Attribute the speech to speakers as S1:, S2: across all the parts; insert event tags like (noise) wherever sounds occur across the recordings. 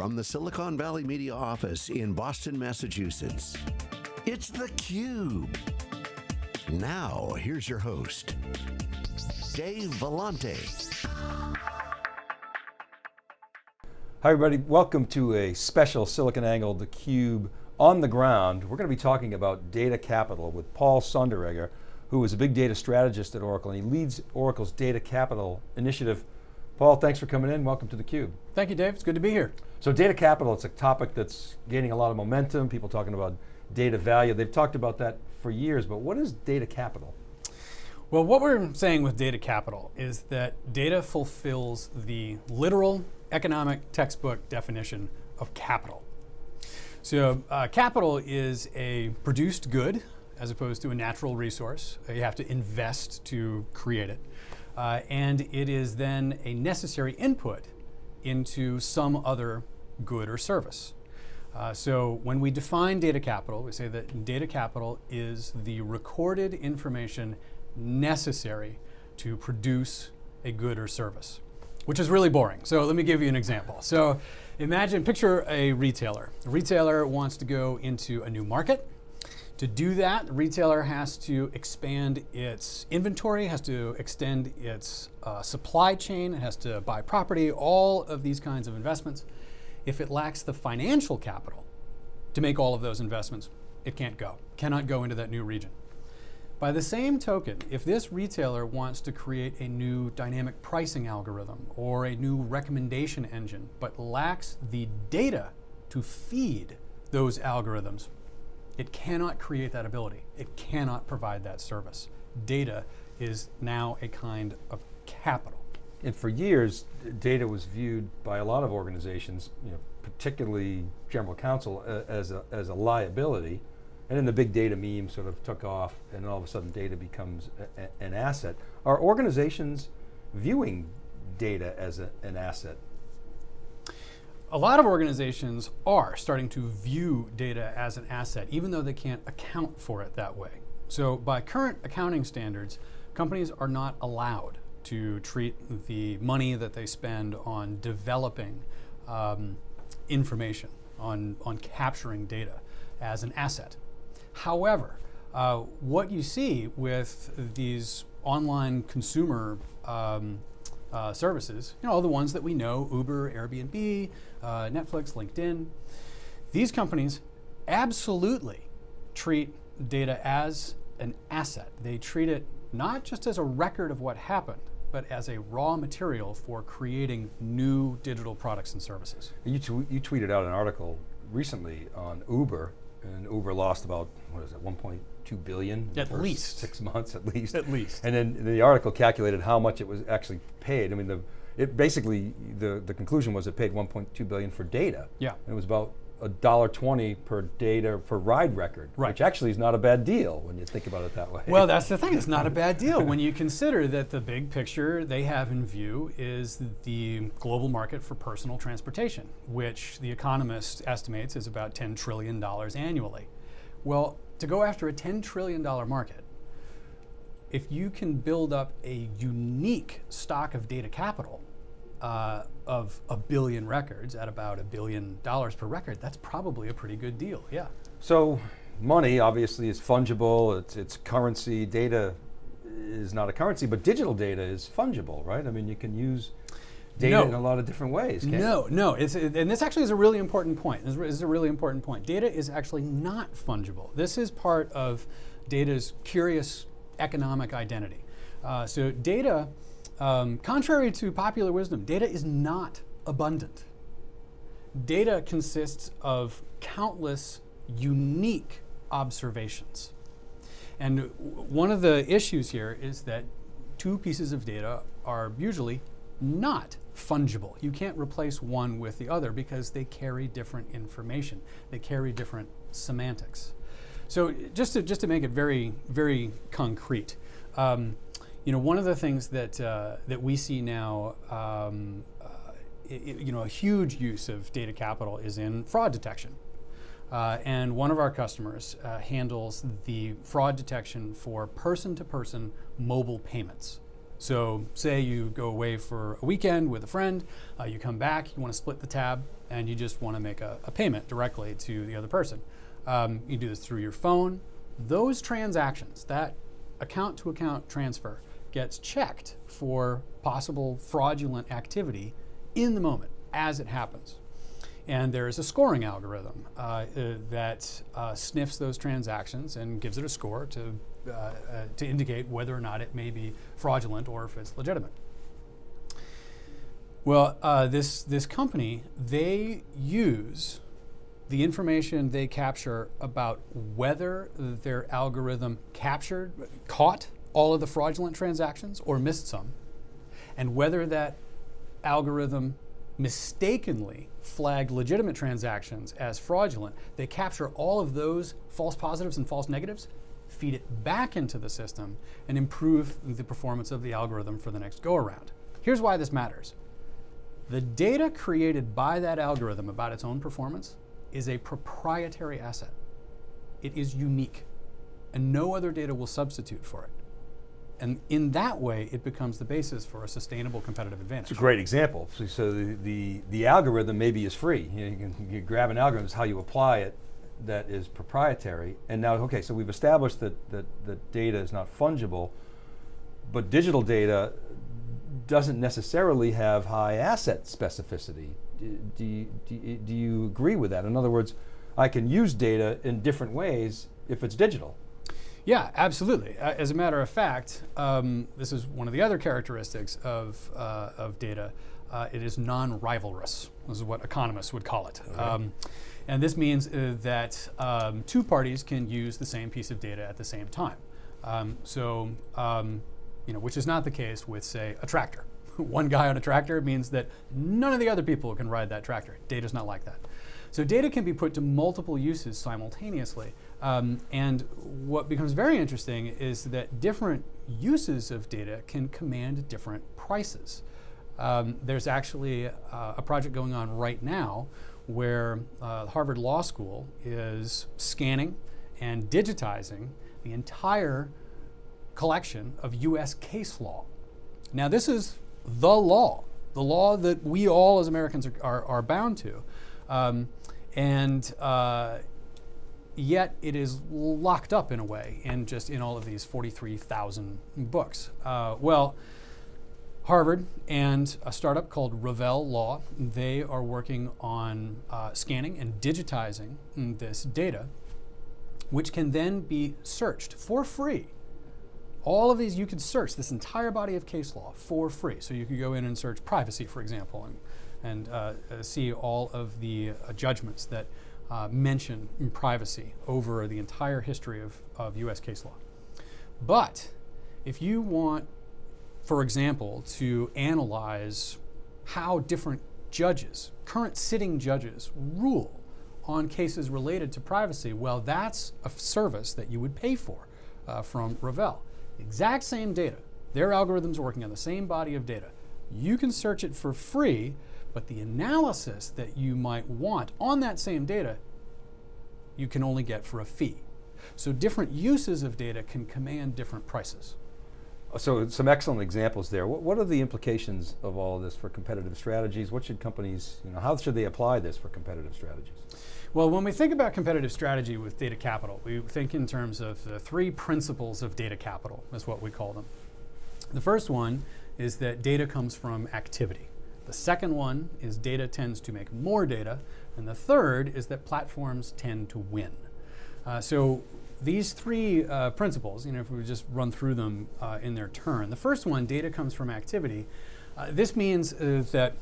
S1: from the SiliconANGLE Media office in Boston, Massachusetts, it's theCUBE. Now, here's your host, Dave Vellante.
S2: Hi everybody, welcome to a special SiliconANGLE theCUBE on the ground. We're going to be talking about data capital with Paul Sonderegger, who is a big data strategist at Oracle and he leads Oracle's data capital initiative Paul, thanks for coming in. Welcome to theCUBE.
S3: Thank you, Dave. It's good to be here.
S2: So data capital, it's a topic that's gaining a lot of momentum. People talking about data value. They've talked about that for years, but what is data capital?
S3: Well, what we're saying with data capital is that data fulfills the literal economic textbook definition of capital. So uh, capital is a produced good as opposed to a natural resource. You have to invest to create it. Uh, and it is then a necessary input into some other good or service. Uh, so when we define data capital, we say that data capital is the recorded information necessary to produce a good or service, which is really boring. So let me give you an example. So imagine, picture a retailer. A retailer wants to go into a new market. To do that, the retailer has to expand its inventory, has to extend its uh, supply chain, it has to buy property, all of these kinds of investments. If it lacks the financial capital to make all of those investments, it can't go, cannot go into that new region. By the same token, if this retailer wants to create a new dynamic pricing algorithm or a new recommendation engine, but lacks the data to feed those algorithms, it cannot create that ability. It cannot provide that service. Data is now a kind of capital.
S2: And for years, data was viewed by a lot of organizations, you know, particularly general counsel, uh, as, a, as a liability. And then the big data meme sort of took off and all of a sudden data becomes a, a, an asset. Are organizations viewing data as an asset
S3: a lot of organizations are starting to view data as an asset, even though they can't account for it that way. So by current accounting standards, companies are not allowed to treat the money that they spend on developing um, information, on, on capturing data as an asset. However, uh, what you see with these online consumer um, uh, services, you know, all the ones that we know, Uber, Airbnb, uh, Netflix, LinkedIn, these companies absolutely treat data as an asset. They treat it not just as a record of what happened, but as a raw material for creating new digital products and services.
S2: You, you tweeted out an article recently on Uber, and Uber lost about, what is it, 1.2 billion?
S3: At least.
S2: Six months at least.
S3: At least.
S2: And then the article calculated how much it was actually paid. I mean, the, it basically, the, the conclusion was it paid 1.2 billion for data.
S3: Yeah.
S2: it was about a dollar twenty per data per ride record,
S3: right.
S2: which actually is not a bad deal when you think about it that way.
S3: Well, that's the thing, it's not a bad deal when you consider that the big picture they have in view is the global market for personal transportation, which the Economist estimates is about $10 trillion annually. Well, to go after a $10 trillion market, if you can build up a unique stock of data capital, uh, of a billion records at about a billion dollars per record, that's probably a pretty good deal, yeah.
S2: So money obviously is fungible, it's, it's currency, data is not a currency, but digital data is fungible, right? I mean, you can use data no. in a lot of different ways,
S3: No, no, it's, and this actually is a really important point. This is a really important point. Data is actually not fungible. This is part of data's curious economic identity. Uh, so data um, contrary to popular wisdom, data is not abundant. Data consists of countless unique observations. And one of the issues here is that two pieces of data are usually not fungible. You can't replace one with the other because they carry different information. They carry different semantics. So just to, just to make it very, very concrete, um, you know, one of the things that, uh, that we see now, um, uh, it, you know, a huge use of data capital is in fraud detection. Uh, and one of our customers uh, handles the fraud detection for person-to-person -person mobile payments. So, say you go away for a weekend with a friend, uh, you come back, you want to split the tab, and you just want to make a, a, payment directly to the other person. Um, you do this through your phone. Those transactions, that account to account transfer, gets checked for possible fraudulent activity in the moment as it happens. And there is a scoring algorithm uh, uh, that uh, sniffs those transactions and gives it a score to, uh, to indicate whether or not it may be fraudulent or if it's legitimate. Well, uh, this, this company, they use the information they capture about whether their algorithm captured, caught all of the fraudulent transactions or missed some, and whether that algorithm mistakenly flagged legitimate transactions as fraudulent, they capture all of those false positives and false negatives, feed it back into the system, and improve the performance of the algorithm for the next go around. Here's why this matters. The data created by that algorithm about its own performance is a proprietary asset. It is unique, and no other data will substitute for it. And in that way, it becomes the basis for a sustainable competitive advantage.
S2: It's a great example. So, so the, the, the, algorithm maybe is free. You, know, you can you grab an algorithm, it's how you apply it that is proprietary. And now, okay, so we've established that, that, that data is not fungible, but digital data doesn't necessarily have high asset specificity. Do, do, you, do, do you agree with that? In other words, I can use data in different ways if it's digital.
S3: Yeah, absolutely. As a matter of fact, um, this is one of the other characteristics of, uh, of data. Uh, it is non-rivalrous. This is what economists would call it. Okay. Um, and this means uh, that um, two parties can use the same piece of data at the same time. Um, so, um, you know, which is not the case with, say, a tractor. (laughs) one guy on a tractor means that none of the other people can ride that tractor. Data is not like that. So data can be put to multiple uses simultaneously. Um, and what becomes very interesting is that different uses of data can command different prices. Um, there's actually uh, a project going on right now where uh, Harvard Law School is scanning and digitizing the entire collection of US case law. Now, this is the law, the law that we all as Americans are, are, are bound to. Um, and uh, yet it is locked up in a way in just in all of these 43,000 books. Uh, well, Harvard and a startup called Ravel Law, they are working on uh, scanning and digitizing this data, which can then be searched for free. All of these, you could search this entire body of case law for free. So you could go in and search privacy, for example, and, and uh, uh see all of the uh, judgments that uh, mention privacy over the entire history of, of US case law. But if you want, for example, to analyze how different judges, current sitting judges, rule on cases related to privacy, well, that's a service that you would pay for uh, from Ravel. Exact same data. Their algorithms are working on the same body of data. You can search it for free but the analysis that you might want on that same data, you can only get for a fee. So different uses of data can command different prices.
S2: Uh, so some excellent examples there. What, what are the implications of all of this for competitive strategies? What should companies, you know, how should they apply this for competitive strategies?
S3: Well, when we think about competitive strategy with data capital, we think in terms of the three principles of data capital, is what we call them. The first one is that data comes from activity. The second one is data tends to make more data. And the third is that platforms tend to win. Uh, so these three uh, principles, you know, if we just run through them uh, in their turn. The first one, data comes from activity. Uh, this means uh, that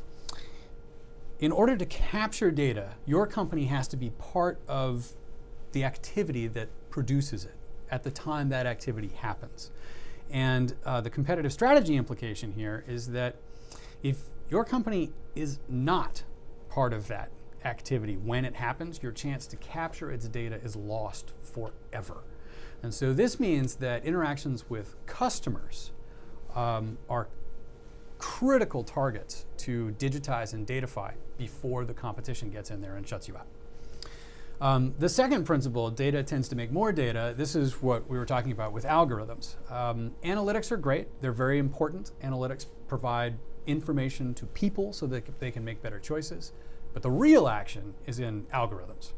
S3: in order to capture data, your company has to be part of the activity that produces it at the time that activity happens. And uh, the competitive strategy implication here is that if your company is not part of that activity. When it happens, your chance to capture its data is lost forever. And so this means that interactions with customers um, are critical targets to digitize and datafy before the competition gets in there and shuts you out. Um, the second principle, data tends to make more data. This is what we were talking about with algorithms. Um, analytics are great. They're very important. Analytics provide information to people so that they can make better choices. But the real action is in algorithms.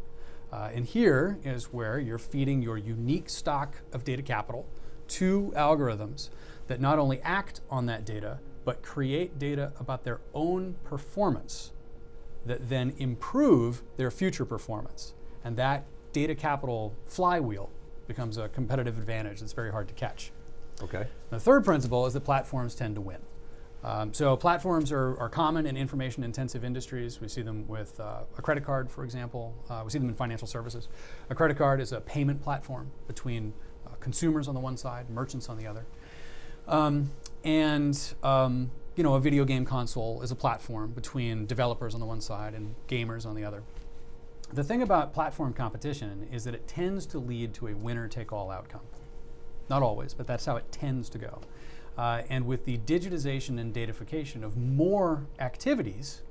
S3: Uh, and here is where you're feeding your unique stock of data capital to algorithms that not only act on that data, but create data about their own performance that then improve their future performance. And that data capital flywheel becomes a competitive advantage that's very hard to catch.
S2: Okay.
S3: The third principle is that platforms tend to win. Um, so platforms are, are, common in information intensive industries. We see them with uh, a credit card, for example. Uh, we see them in financial services. A credit card is a payment platform between uh, consumers on the one side, merchants on the other. Um, and um, you know, a video game console is a platform between developers on the one side and gamers on the other. The thing about platform competition is that it tends to lead to a winner take all outcome. Not always, but that's how it tends to go. Uh, and with the digitization and datafication of more activities,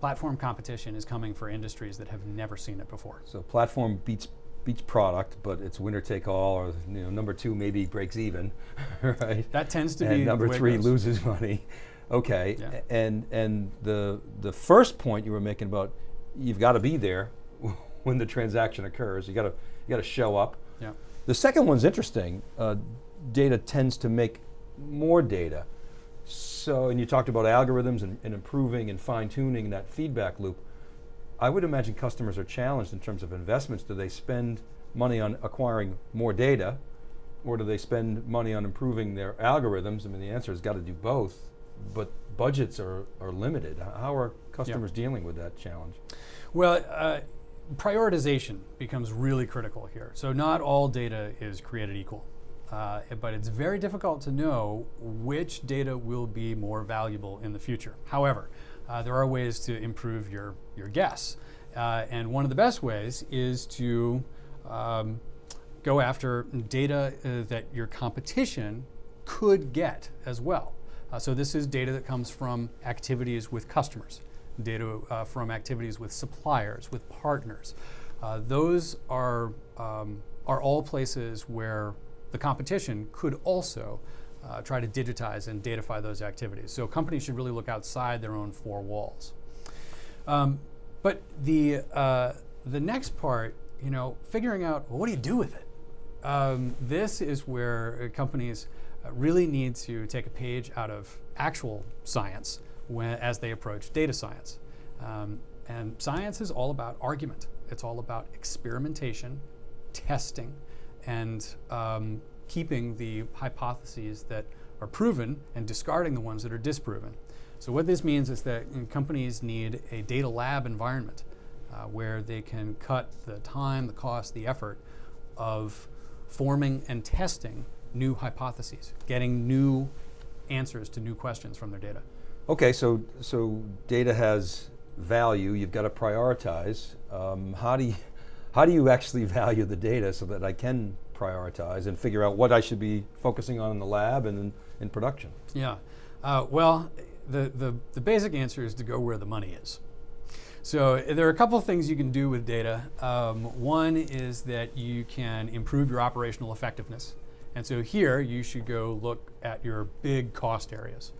S3: platform competition is coming for industries that have never seen it before.
S2: So platform beats beats product, but it's winner take all, or you know, number two maybe breaks even, (laughs) right?
S3: That tends to
S2: and
S3: be
S2: number three loses (laughs) money. Okay, yeah. and and the the first point you were making about you've got to be there (laughs) when the transaction occurs. You got to you got to show up.
S3: Yeah.
S2: The second one's interesting. Uh, data tends to make more data. So, and you talked about algorithms and, and improving and fine tuning that feedback loop. I would imagine customers are challenged in terms of investments. Do they spend money on acquiring more data, or do they spend money on improving their algorithms? I mean, the answer has got to do both, but budgets are, are limited. How are customers dealing with that challenge?
S3: Well, uh, prioritization becomes really critical here. So not all data is created equal. Uh, but it's very difficult to know which data will be more valuable in the future. However, uh, there are ways to improve your, your guess. Uh, and one of the best ways is to um, go after data uh, that your competition could get as well. Uh, so this is data that comes from activities with customers, data uh, from activities with suppliers, with partners. those are, um, are all places where the competition could also uh, try to digitize and datafy those activities. So companies should really look outside their own four walls. Um, but the, uh, the next part, you know, figuring out well, what do you do with it? Um, this is where companies uh, really need to take a page out of actual science when, as they approach data science. Um, and science is all about argument. It's all about experimentation, testing, and um, keeping the hypotheses that are proven and discarding the ones that are disproven. So what this means is that companies need a data lab environment uh, where they can cut the time, the cost, the effort of forming and testing new hypotheses, getting new answers to new questions from their data.
S2: Okay, so so data has value. You've got to prioritize. Um, how do you how do you actually (laughs) value the data so that I can prioritize and figure out what I should be focusing on in the lab and in, in production?
S3: Yeah, uh, well, the, the, the basic answer is to go where the money is. So there are a couple things you can do with data. Um, one is that you can improve your operational effectiveness. And so here you should go look at your big cost areas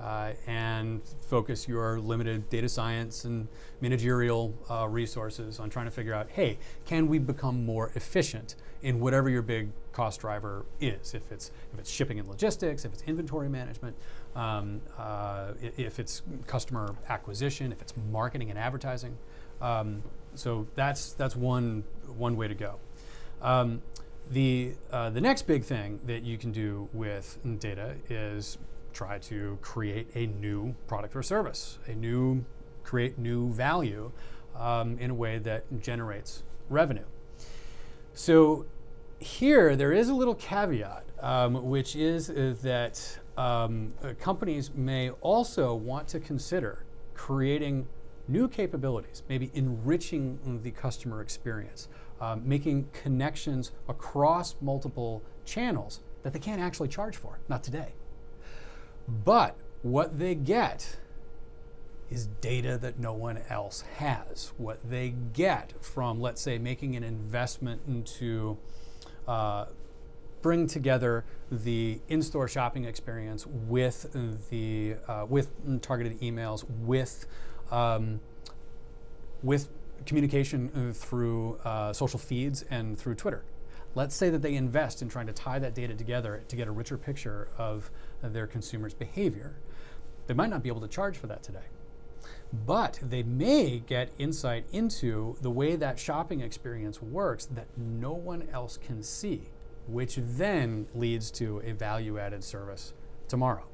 S3: uh, and focus your limited data science and managerial uh, resources on trying to figure out, hey, can we become more efficient in whatever your big cost driver is? If it's if it's shipping and logistics, if it's inventory management, um, uh, if it's customer acquisition, if it's marketing and advertising. Um, so that's that's one one way to go. Um, the uh, the next big thing that you can do with data is try to create a new product or service, a new, create new value um, in a way that generates revenue. So here, there is a little caveat, um, which is uh, that um, uh, companies may also want to consider creating new capabilities, maybe enriching the customer experience, um, making connections across multiple channels that they can't actually charge for, not today. But what they get is data that no one else has. What they get from, let's say, making an investment into uh, bring together the in-store shopping experience with the uh, with targeted emails with um, with communication through uh, social feeds and through Twitter. Let's say that they invest in trying to tie that data together to get a richer picture of their consumers' behavior. They might not be able to charge for that today. But they may get insight into the way that shopping experience works that no one else can see, which then leads to a value added service tomorrow.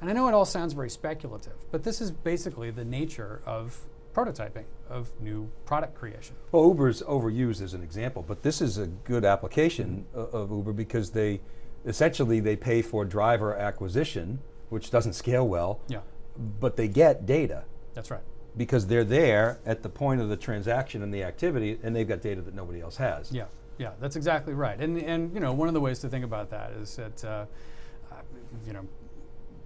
S3: And I know it all sounds very speculative, but this is basically the nature of prototyping of new product creation.
S2: Well, Uber's overused as an example, but this is a good application mm -hmm. of Uber because they essentially they pay for driver acquisition, which doesn't scale well.
S3: Yeah.
S2: But they get data.
S3: That's right.
S2: Because they're there at the point of the transaction and the activity, and they've got data that nobody else has.
S3: Yeah, yeah, that's exactly right. And and you know, one of the ways to think about that is that uh, you know,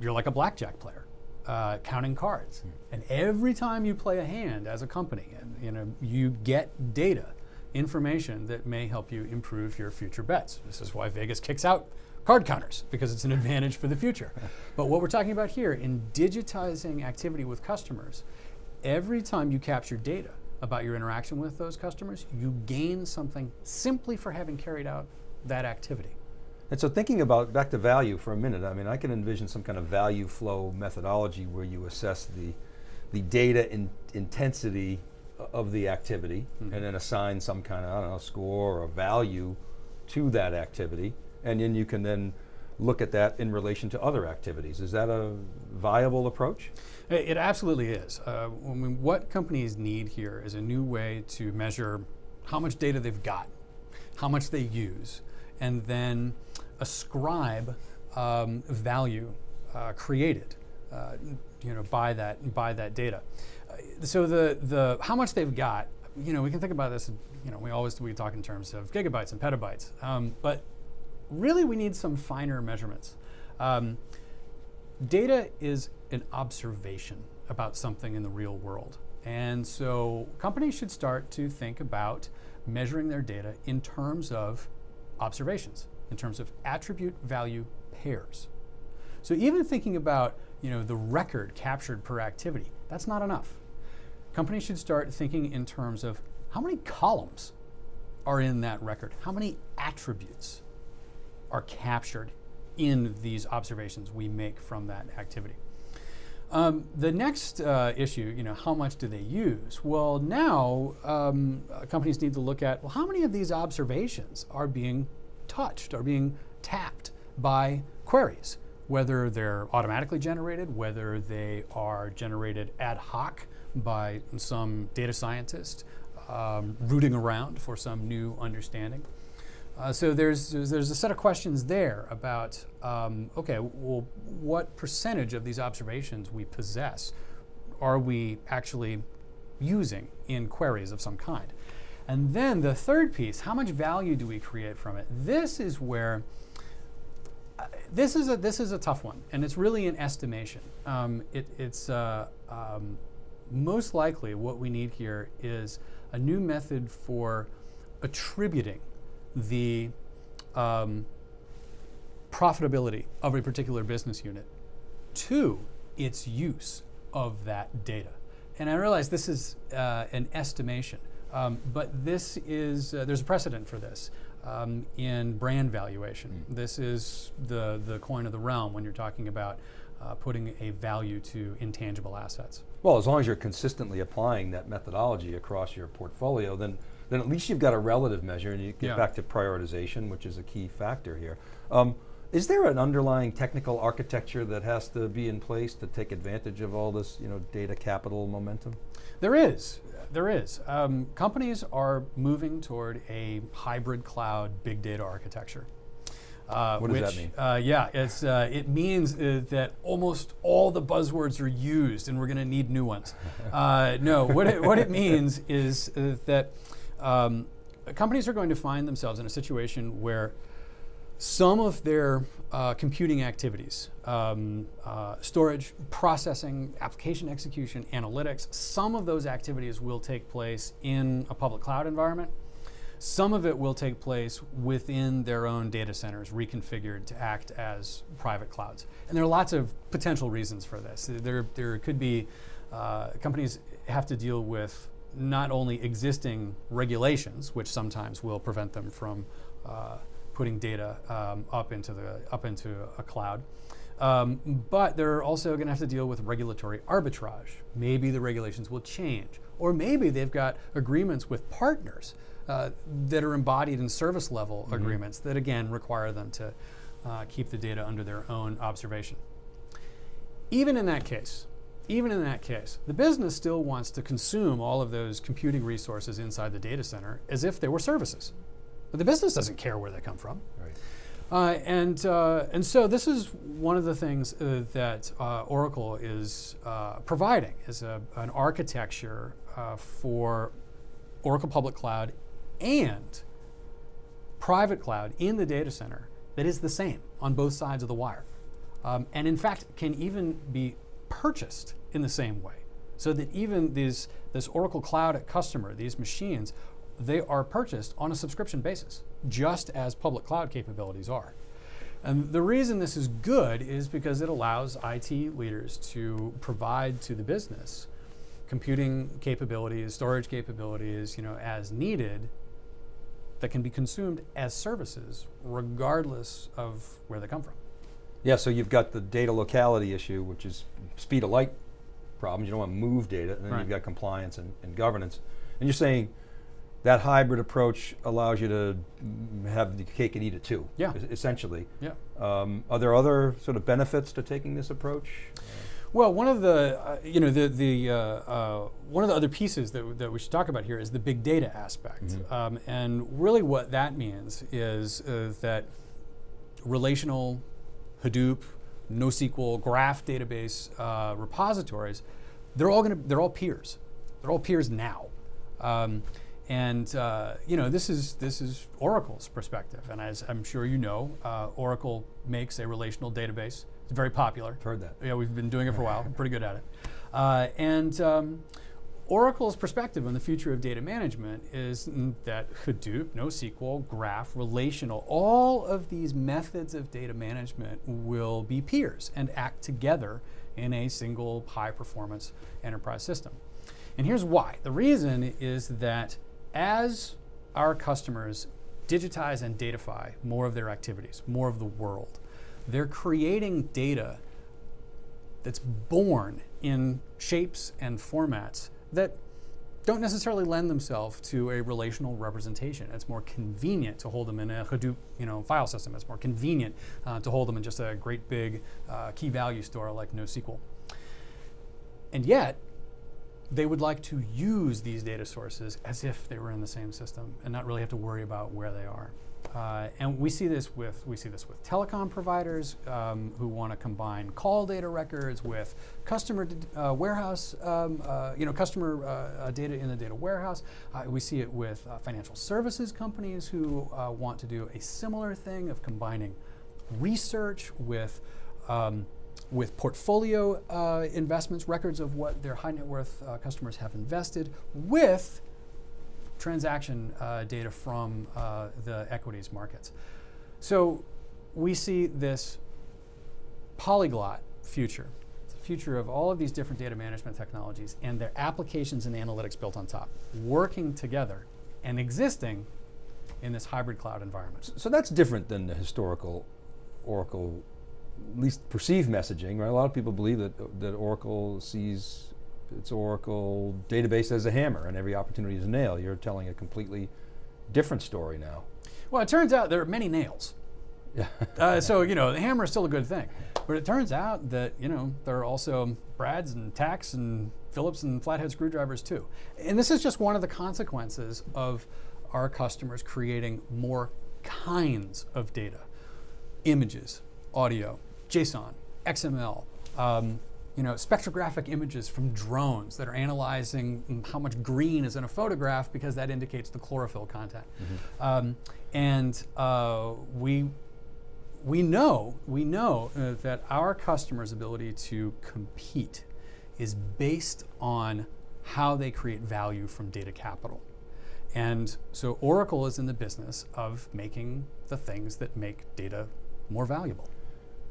S3: you're like a blackjack player. Uh, counting cards. Mm. And every time you play a hand as a company, and you know, you get data, information that may help you improve your future bets. This is why Vegas kicks out card counters because it's an (laughs) advantage for the future. But what we're talking about here in digitizing activity with customers, every time you capture data about your interaction with those customers, you gain something simply for having carried out that activity.
S2: And so thinking about, back to value for a minute, I mean, I can envision some kind of value flow methodology where you assess the, the data in, intensity of the activity mm -hmm. and then assign some kind of, I don't know, score or value to that activity. And then you can then look at that in relation to other activities. Is that a viable approach?
S3: It, absolutely is. Uh, what companies need here is a new way to measure how much data they've got, how much they use, and then ascribe um, value uh, created, uh, you know, by that by that data. Uh, so the the how much they've got, you know, we can think about this. You know, we always we talk in terms of gigabytes and petabytes, um, but really we need some finer measurements. Um, data is an observation about something in the real world. And so companies should start to think about measuring their data in terms of observations in terms of attribute value pairs. So even thinking about you know, the record captured per activity, that's not enough. Companies should start thinking in terms of how many columns are in that record? How many attributes are captured in these observations we make from that activity? Um, the next uh, issue, you know, how much do they use? Well, now um, companies need to look at, well, how many of these observations are being touched, are being tapped by queries, whether they're automatically generated, whether they are generated ad hoc by some data scientist um, rooting around for some new understanding. Uh, so there's, there's, a set of questions there about um, okay, well, what percentage of these observations we possess are we actually using in queries of some kind? And then the third piece, how much value do we create from it? This is where uh, this is a this is a tough one, and it's really an estimation. Um, it, it's uh, um, most likely what we need here is a new method for attributing the um, profitability of a particular business unit to its use of that data. And I realize this is uh, an estimation. Um, but this is, uh, there's a precedent for this um, in brand valuation. Mm. This is the, the coin of the realm when you're talking about uh, putting a value to intangible assets.
S2: Well, as long as you're consistently applying that methodology across your portfolio, then, then at least you've got a relative measure and you get yeah. back to prioritization, which is a key factor here. Um, is there an underlying technical architecture that has to be in place to take advantage of all this you know, data capital momentum?
S3: There is. There is. Um, companies are moving toward a hybrid cloud big data architecture.
S2: Uh, what does which, that mean?
S3: Uh, yeah, it's, uh, it means uh, that almost all the buzzwords are used and we're going to need new ones. (laughs) Uh, no, what it, what it means is uh, that um, companies are going to find themselves in a situation where some of their uh, computing activities, um, uh, storage, processing, application execution, analytics, some of those activities will take place in a public cloud environment. Some of it will take place within their own data centers, reconfigured to act as private clouds. And there are lots of potential reasons for this. There, there could be uh, companies have to deal with not only existing regulations, which sometimes will prevent them from uh, putting data um, up into the up into a cloud. Um, but they're also going to have to deal with regulatory arbitrage. Maybe the regulations will change, or maybe they've got agreements with partners uh, that are embodied in service level mm-hmm. agreements that again require them to uh, keep the data under their own observation. Even in that case, even in that case, the business still wants to consume all of those computing resources inside the data center as if they were services. But the business doesn't care where they come from.
S2: Right.
S3: Uh, and, uh, and so this is one of the things uh, that uh, Oracle is uh, providing is a, an architecture uh, for Oracle Public Cloud and private cloud in the data center that is the same on both sides of the wire. Um, and in fact, can even be purchased in the same way. So that even these, this Oracle Cloud customer, these machines, they are purchased on a subscription basis, just as public cloud capabilities are. And the reason this is good is because it allows IT leaders to provide to the business computing capabilities, storage capabilities, you know, as needed that can be consumed as services regardless of where they come from.
S2: Yeah, so you've got the data locality issue, which is speed of light problems. You don't want to move data, and then right. you've got compliance and, and governance. And you're saying that hybrid approach allows you to have the cake and eat it too.
S3: Yeah.
S2: Essentially.
S3: Yeah.
S2: Um, are there other sort of benefits to taking this approach?
S3: Well, one of the, uh, you know, the, the uh, uh, one of the other pieces that, that we should talk about here is the big data aspect. Mm-hmm. Um, and really what that means is uh, that relational Hadoop, NoSQL, graph database uh, repositories, they're all going to, they're all peers. They're all peers now. Um, and uh, you know this is this is Oracle's perspective, and as I'm sure you know, uh, Oracle makes a relational database. It's very popular.
S2: I've heard that.
S3: Yeah, we've been doing it for a while. I'm (laughs) pretty good at it. Uh, and um, Oracle's perspective on the future of data management is that Hadoop, NoSQL, Graph, relational, all of these methods of data management will be peers and act together in a single high performance enterprise system. And here's why. The reason is that as our customers digitize and datafy more of their activities, more of the world, they're creating data that's born in shapes and formats that don't necessarily lend themselves to a relational representation. It's more convenient to hold them in a Hadoop you know, file system. It's more convenient uh, to hold them in just a great big uh, key value store like NoSQL. And yet, they would like to use these data sources as if they were in the same system and not really have to worry about where they are. Uh, and we see this with we see this with telecom providers um, who want to combine call data records with customer uh, warehouse, um, uh, you know, customer uh, uh, data in the data warehouse. Uh, we see it with financial services companies who want to do a similar thing of combining research with um, with portfolio investments, records of what their high net worth customers have invested, with transaction uh, data from uh, the equities markets. So we see this polyglot future, the future of all of these different data management technologies and their applications and analytics built on top, working together and existing in this hybrid cloud environment.
S2: So that's different than the historical Oracle, least perceived messaging, right? A lot of people believe that, that Oracle sees it's Oracle database as a hammer and every opportunity is a nail. You're telling a completely different story now.
S3: Well, it turns out there are many nails.
S2: Yeah. (laughs)
S3: uh, so, you know, the hammer is still a good thing. But it turns out that, you know, there are also Brads and Tacks and Phillips and flathead screwdrivers too. And this is just one of the consequences of our customers creating more kinds of data images, audio, JSON, XML, um, you know, spectrographic images from drones that are analyzing how much green is in a photograph because that indicates the chlorophyll content. Mm-hmm. Um, and uh, we we know, we know uh, that our customers' ability to compete is based on how they create value from data capital. And so Oracle is in the business of making the things that make data more valuable.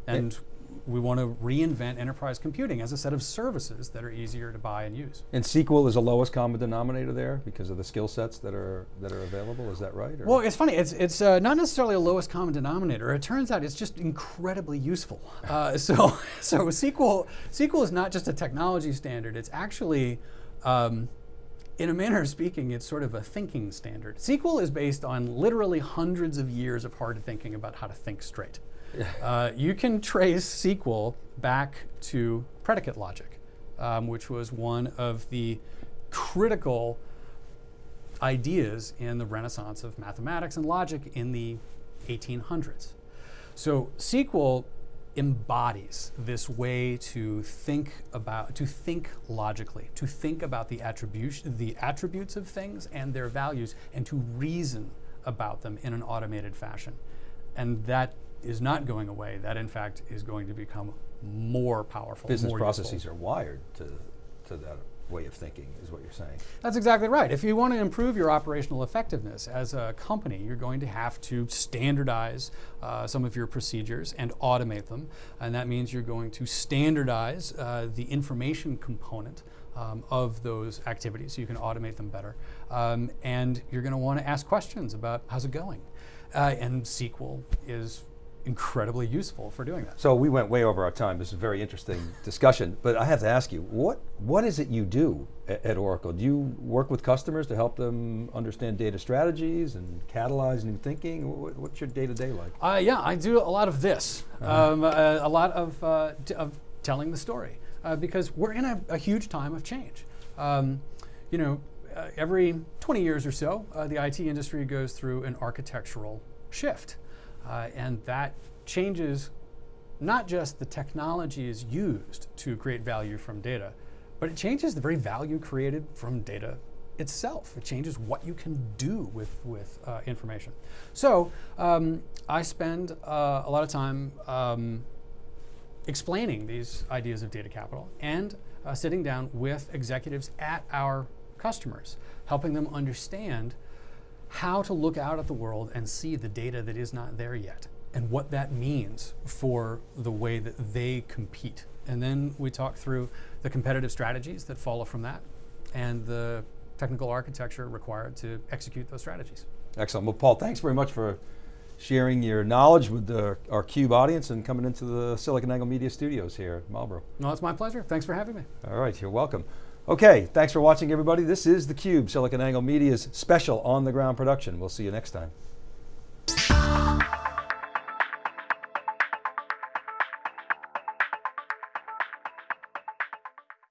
S3: And we want to reinvent enterprise computing as a set of services that are easier to buy and use.
S2: And SQL is the lowest common denominator there because of the skill sets that are that are available. Is that right? or-
S3: Well, it's funny. It's it's uh, not necessarily a lowest common denominator. It turns out it's just incredibly useful. Uh, (laughs) so so SQL SQL is not just a technology standard. It's actually um, in a manner of speaking, it's sort of a thinking standard. SQL is based on literally hundreds of years of hard thinking about how to think straight. Uh, you can trace SQL back to predicate logic, um, which was one of the critical ideas in the renaissance of mathematics and logic in the 1800s. So SQL embodies this way to think about to think logically, to think about the attribution the attributes of things and their values and to reason about them in an automated fashion. And that is not going away. That in fact is going to become more powerful.
S2: business
S3: more
S2: processes
S3: useful.
S2: are wired to to that way of thinking, is what you're saying.
S3: That's exactly right. If you want to improve your operational effectiveness as a company, you're going to have to standardize uh, some of your procedures and automate them. And that means you're going to standardize uh, the information component um, of those activities so you can automate them better. Um, and you're going to want to ask questions about how's it going. Uh, and SQL is incredibly useful for doing that.
S2: So we went way over our time. This is a very interesting (laughs) discussion, but I have to ask you, what what is it you do at, at Oracle? Do you work with customers to help them understand data strategies and catalyze new thinking? What, what's your day to day like?
S3: Uh, yeah, I do a lot of this, um, uh, a lot of, uh, t- of telling the story, uh, because we're in a, a huge time of change. Um, you know, uh, every 20 years or so, uh, the IT industry goes through an architectural shift, uh, and that changes not just the technologies used to create value from data, but it changes the very value created from data itself. It changes what you can do with, with uh, information. So um, I spend uh, a lot of time um, explaining these ideas of data capital and uh, sitting down with executives at our customers, helping them understand how to look out at the world and see the data that is not there yet and what that means for the way that they compete. And then we talk through the competitive strategies that follow from that and the technical architecture required to execute those strategies.
S2: Excellent. Well, Paul, thanks very much for sharing your knowledge with the, our CUBE audience and coming into the SiliconANGLE Media Studios here at Marlborough.
S3: No, it's my pleasure. Thanks for having me.
S2: All right, you're welcome. Okay, thanks for watching, everybody. This is theCUBE, SiliconANGLE Media's special on-the-ground production. We'll see you next time.